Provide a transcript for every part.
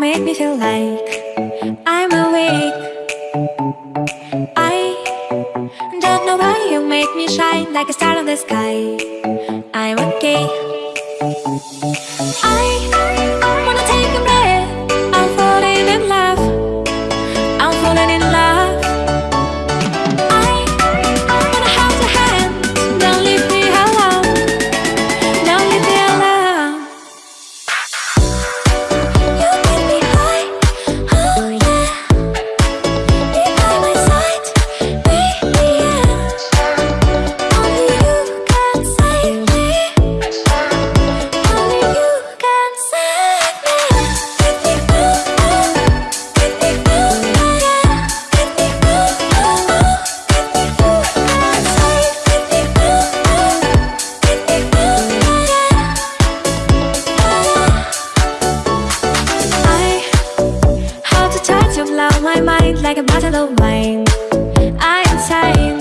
make me feel like I'm awake. I don't know why you make me shine like a star in the sky. I'm okay. I like a bottle of wine. I am sane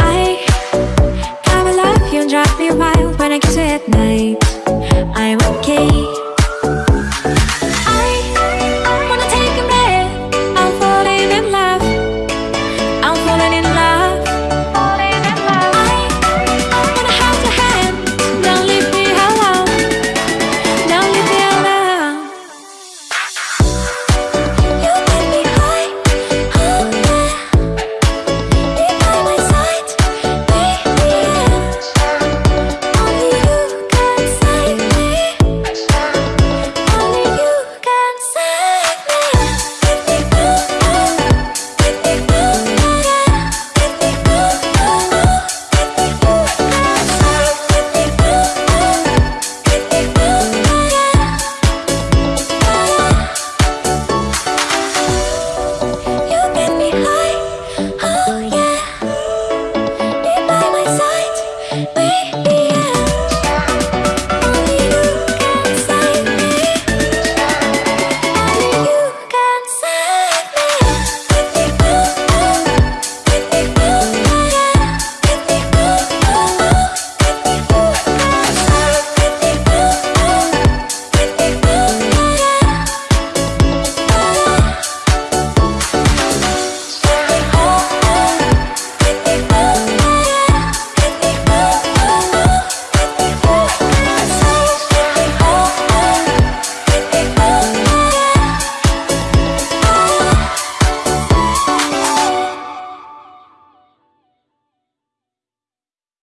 I kinda love you and drive me wild When I kiss you at night. I'm okay. me.